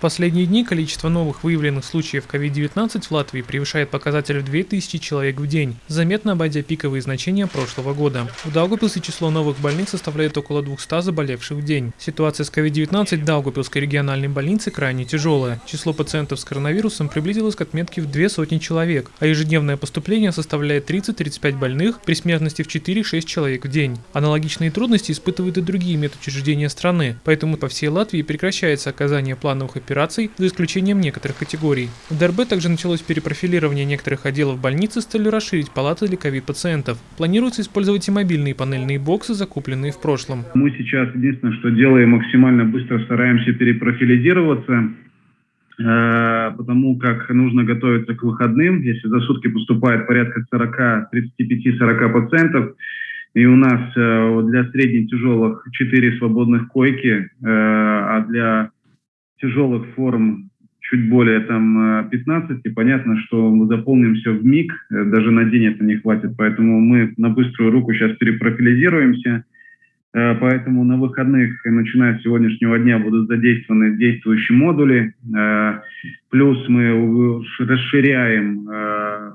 В последние дни количество новых выявленных случаев COVID-19 в Латвии превышает показатель в 2000 человек в день, заметно обойдя пиковые значения прошлого года. В Даугупилсе число новых больных составляет около 200 заболевших в день. Ситуация с COVID-19 в Даугупилской региональной больнице крайне тяжелая. Число пациентов с коронавирусом приблизилось к отметке в две сотни человек, а ежедневное поступление составляет 30-35 больных при смертности в 4-6 человек в день. Аналогичные трудности испытывают и другие медучреждения страны, поэтому по всей Латвии прекращается оказание плановых операций за исключением некоторых категорий. В ДРБ также началось перепрофилирование некоторых отделов больницы с целью расширить палаты для ковид-пациентов. Планируется использовать и мобильные панельные боксы, закупленные в прошлом. Мы сейчас единственное, что делаем, максимально быстро стараемся перепрофилизироваться э, потому как нужно готовиться к выходным. Если за сутки поступает порядка 40, 35-40 пациентов, и у нас э, для средне-тяжелых 4 свободных койки, э, а для тяжелых форм чуть более там 15, э, и понятно, что мы заполним все в миг, даже на день это не хватит, поэтому мы на быструю руку сейчас перепрофилизируемся, поэтому на выходных, начиная с сегодняшнего дня, будут задействованы действующие модули, плюс мы расширяем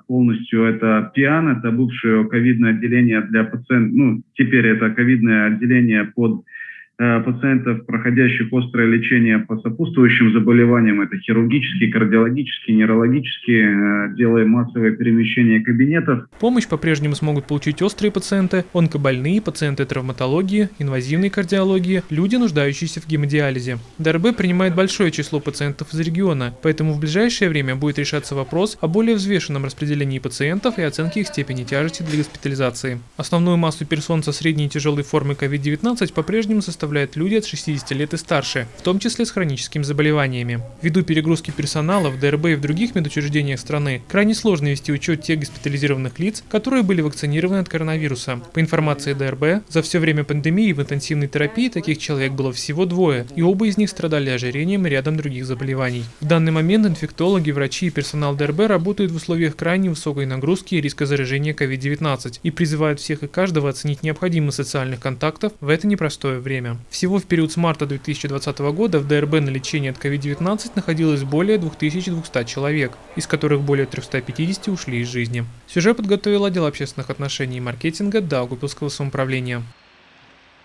полностью это ПИАН, это бывшее ковидное отделение для пациентов, ну, теперь это ковидное отделение под Э, пациентов, проходящих острое лечение по сопутствующим заболеваниям, это хирургические, кардиологические, неврологические, э, делаем массовое перемещение кабинетов. Помощь по-прежнему смогут получить острые пациенты, онкобольные, пациенты травматологии, инвазивной кардиологии, люди, нуждающиеся в гемодиализе. ДРБ принимает большое число пациентов из региона, поэтому в ближайшее время будет решаться вопрос о более взвешенном распределении пациентов и оценке их степени тяжести для госпитализации. Основную массу персон со средней и тяжелой формой COVID-19 по-прежнему составляет составляют люди от 60 лет и старше, в том числе с хроническими заболеваниями. Ввиду перегрузки персонала в ДРБ и в других медучреждениях страны, крайне сложно вести учет тех госпитализированных лиц, которые были вакцинированы от коронавируса. По информации ДРБ, за все время пандемии в интенсивной терапии таких человек было всего двое, и оба из них страдали ожирением и рядом других заболеваний. В данный момент инфектологи, врачи и персонал ДРБ работают в условиях крайне высокой нагрузки и риска заражения COVID-19 и призывают всех и каждого оценить необходимость социальных контактов в это непростое время. Всего в период с марта 2020 года в ДРБ на лечении от COVID-19 находилось более 2200 человек, из которых более 350 ушли из жизни. Сюжет подготовил отдел общественных отношений и маркетинга Даугупилского самоуправления.